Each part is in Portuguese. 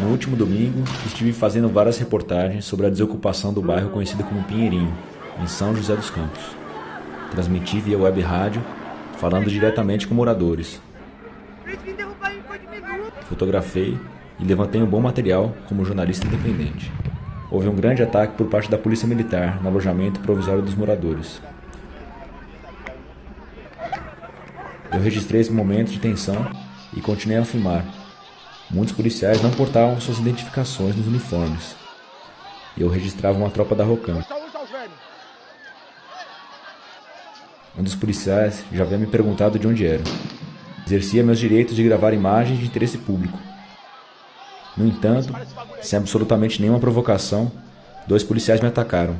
No último domingo, estive fazendo várias reportagens sobre a desocupação do bairro conhecido como Pinheirinho, em São José dos Campos. Transmiti via web rádio, falando diretamente com moradores. Fotografei e levantei um bom material como jornalista independente. Houve um grande ataque por parte da Polícia Militar no alojamento provisório dos moradores. Eu registrei esse momento de tensão e continuei a filmar, Muitos policiais não portavam suas identificações nos uniformes. E eu registrava uma tropa da Rocan. Um dos policiais já havia me perguntado de onde era. Exercia meus direitos de gravar imagens de interesse público. No entanto, sem absolutamente nenhuma provocação, dois policiais me atacaram,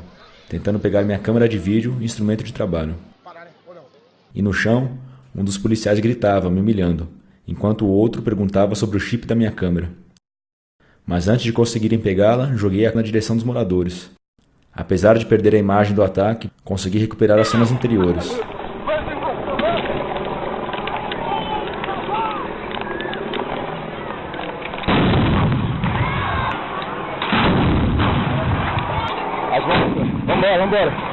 tentando pegar minha câmera de vídeo e instrumento de trabalho. E no chão, um dos policiais gritava, me humilhando enquanto o outro perguntava sobre o chip da minha câmera. Mas antes de conseguirem pegá-la, joguei-a na direção dos moradores. Apesar de perder a imagem do ataque, consegui recuperar as cenas anteriores. Vambora, vambora.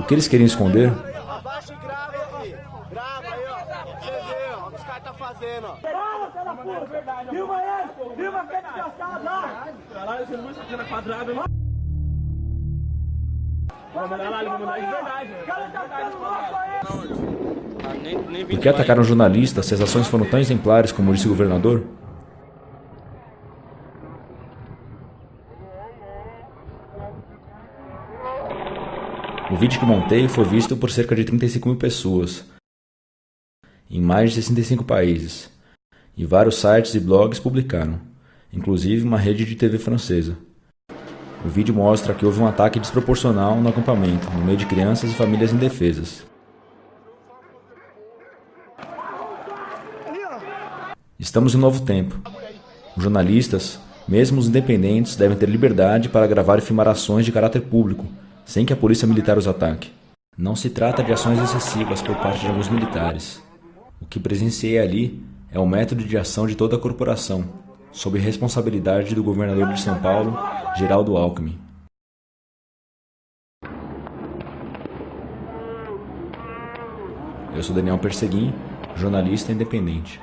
O que eles queriam esconder? Abaixa e grava, filho. Grava aí, ó. Você vê, ó. O que os caras tá fazendo, ó. Fala, pela puta. Filma ele. Filma aquele desgraçado lá. Caralho, você não vai sacar na quadrada, não. Vamos mandar lá, vamos mandar de verdade. Cara, tá ficando Por que atacaram jornalistas se as ações foram tão exemplares como disse o governador? O vídeo que montei foi visto por cerca de 35 mil pessoas, em mais de 65 países, e vários sites e blogs publicaram, inclusive uma rede de TV francesa. O vídeo mostra que houve um ataque desproporcional no acampamento, no meio de crianças e famílias indefesas. Estamos em novo tempo. Os jornalistas, mesmo os independentes, devem ter liberdade para gravar e filmar ações de caráter público, sem que a polícia militar os ataque. Não se trata de ações excessivas por parte de alguns militares. O que presenciei ali é o método de ação de toda a corporação, sob responsabilidade do governador de São Paulo, Geraldo Alckmin. Eu sou Daniel Perseguim, jornalista independente.